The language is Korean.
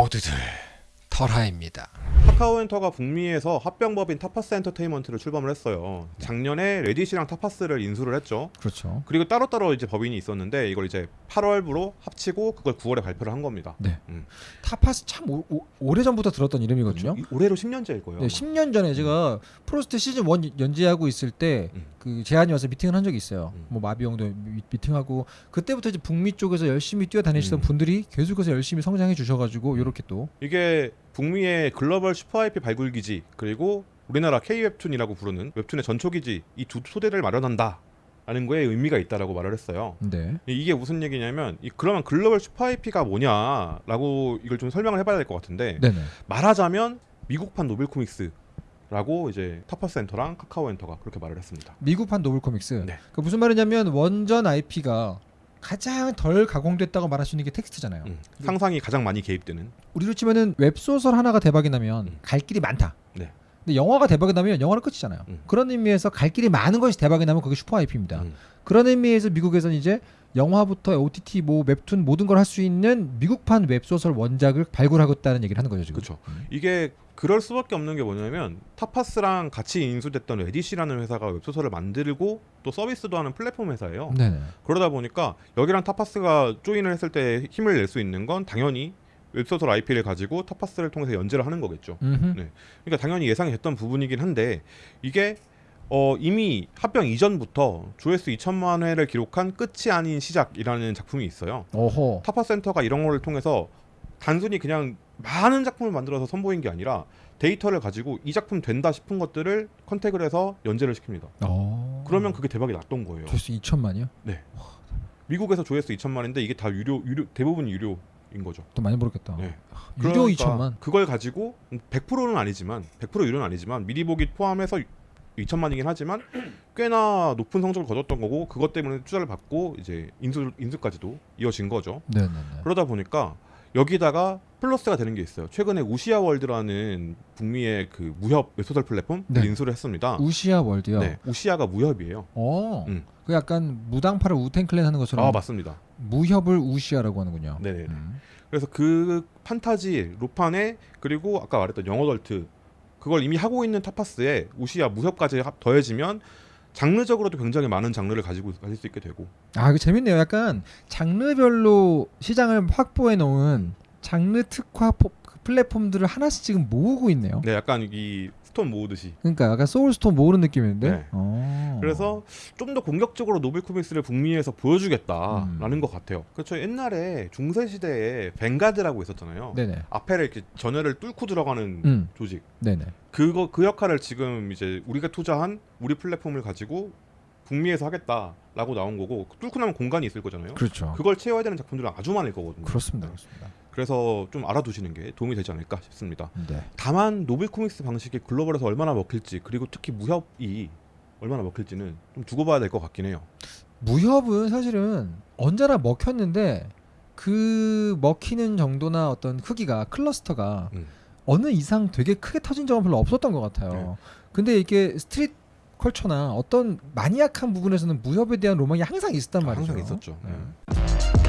모두들 털하입니다. 카카오엔터가 북미에서 합병법인 타파스 엔터테인먼트를 출범을 했어요. 작년에 래디쉬랑 타파스를 인수를 했죠. 그렇죠. 그리고 따로따로 이제 법인이 있었는데 이걸 이제 8월부로 합치고 그걸 9월에 발표를 한 겁니다. 네. 음. 타파스 참 오, 래 전부터 들었던 이름이거든요. 이- 올해로 10년째일 거예요. 네, 10년 전에 제가 프로스트 시즌 1 연재하고 있을 때 음. 그 제안이 와서 미팅을 한 적이 있어요. 음. 뭐 마비형도 미- 미팅하고 그때부터 이제 북미 쪽에서 열심히 뛰어다니시던 음. 분들이 계속해서 열심히 성장해 주셔가지고 이렇게 또 이게 북미의 글로벌 슈퍼 IP 발굴 기지 그리고 우리나라 K 웹툰이라고 부르는 웹툰의 전초 기지 이 두 토대를 마련한다. 라는 거에 의미가 있다라고 말을 했어요. 네. 이- 이게 무슨 얘기냐면 이 그러면 글로벌 슈퍼 IP가 뭐냐라고 이걸 좀 설명을 해봐야 될 것 같은데 네네. 말하자면 미국판 novel comics 라고 이제 타파스 엔터랑 카카오 엔터가 그렇게 말을 했습니다. 미국판 novel comics. 네. 그 무슨 말이냐면 원전 IP가 가장 덜 가공됐다고 말할 수 있는 게 텍스트잖아요. 음, 상상이 가장 많이 개입되는 우리로 치면은 웹소설 하나가 대박이 나면 음. 갈 길이 많다. 네. 근데 영화가 대박이 나면 영화는 끝이잖아요. 음. 그런 의미에서 갈 길이 많은 것이 대박이 나면 그게 슈퍼 IP입니다. 음. 그런 의미에서 미국에서는 이제 영화부터 OTT 뭐 웹툰 모든 걸 할 수 있는 미국판 웹소설 원작을 발굴하겠다는 얘기를 하는 거죠 지금. 그쵸. 음. 이게 그럴 수밖에 없는 게 뭐냐면 타파스랑 같이 인수됐던 래디쉬라는 회사가 웹소설을 만들고 또 서비스도 하는 플랫폼 회사예요. 네네. 그러다 보니까 여기랑 타파스가 join을 했을 때 힘을 낼 수 있는 건 당연히 웹소설 IP를 가지고 타파스를 통해서 연재를 하는 거겠죠. 음흠. 네. 그러니까 당연히 예상이 됐던 부분이긴 한데 이게 어, 이미 합병 이전부터 조회수 2천만 회를 기록한 끝이 아닌 시작이라는 작품이 있어요. 어허. 타파스 엔터가 이런 거를 통해서 단순히 그냥 많은 작품을 만들어서 선보인 게 아니라 데이터를 가지고 이 작품 된다 싶은 것들을 contact을 해서 연재를 시킵니다. 어. 그러면 그게 대박이 났던 거예요. 조회수 2천만이요? 미국에서 조회수 2천만인데 이게 다 유료, 유료 대부분 유료 인 거죠. 또 많이 벌었겠다. 네. 유료 그러니까 2천만. 그걸 가지고 100%는 아니지만 100% 유료는 아니지만 미리 보기 포함해서 2천만이긴 하지만 꽤나 높은 성적을 거뒀던 거고 그것 때문에 투자를 받고 이제 인수 인수까지도 이어진 거죠. 네네네. 그러다 보니까 여기다가 플러스가 되는 게 있어요. 최근에 우시아 월드라는 북미의 그 무협 웹소설 플랫폼 네. 인수를 했습니다. 우시아 월드요. 네, 우시아가 무협이에요. 어. 음. 그 약간 무당파를 우텐클랜 하는 것처럼 아 맞습니다. 무협을 우시아라고 하는군요. 네네. 음. 그래서 그 판타지 로판에 그리고 아까 말했던 영어덜트 그걸 이미 하고 있는 타파스에 우시아 무협까지 합- 더해지면 장르적으로도 굉장히 많은 장르를 가지고 가질 수 있게 되고 아, 이거 재밌네요. 약간 장르별로 시장을 확보해 놓은 장르 특화 포- 그 플랫폼들을 하나씩 지금 모으고 있네요. 네 약간 이 stone 모으듯이 그러니까 약간 soul stone 모으는 느낌인데. 네. 어. 그래서 좀 더 공격적으로 novel comics를 북미에서 보여주겠다라는 음. 것 같아요. 그렇죠. 옛날에 중세 시대에 vanguard라고 있었잖아요. 네네. 앞에를 이렇게 전열을 뚫고 들어가는 음. 조직. 네네. 그거 그 역할을 지금 이제 우리가 투자한 우리 플랫폼을 가지고 북미에서 하겠다라고 나온 거고 뚫고 나면 공간이 있을 거잖아요. 그렇죠. 그걸 채워야 되는 작품들은 아주 많을 거거든요. 그렇습니다. 그렇습니다. 그래서 좀 알아두시는 게 도움이 되지 않을까 싶습니다. 네. 다만 novel comics 방식이 글로벌에서 얼마나 먹힐지 그리고 특히 무협이 얼마나 먹힐지는 좀 두고 봐야 될 것 같긴 해요. 무협은 사실은 언제나 먹혔는데 그 먹히는 정도나 어떤 크기가 클러스터가 음. 어느 이상 되게 크게 터진 적은 별로 없었던 것 같아요. 네. 근데 이게 스트릿 컬처나 어떤 마니악한 부분에서는 무협에 대한 로망이 항상 있었단 말이죠. 항상 있었죠. 네. 네.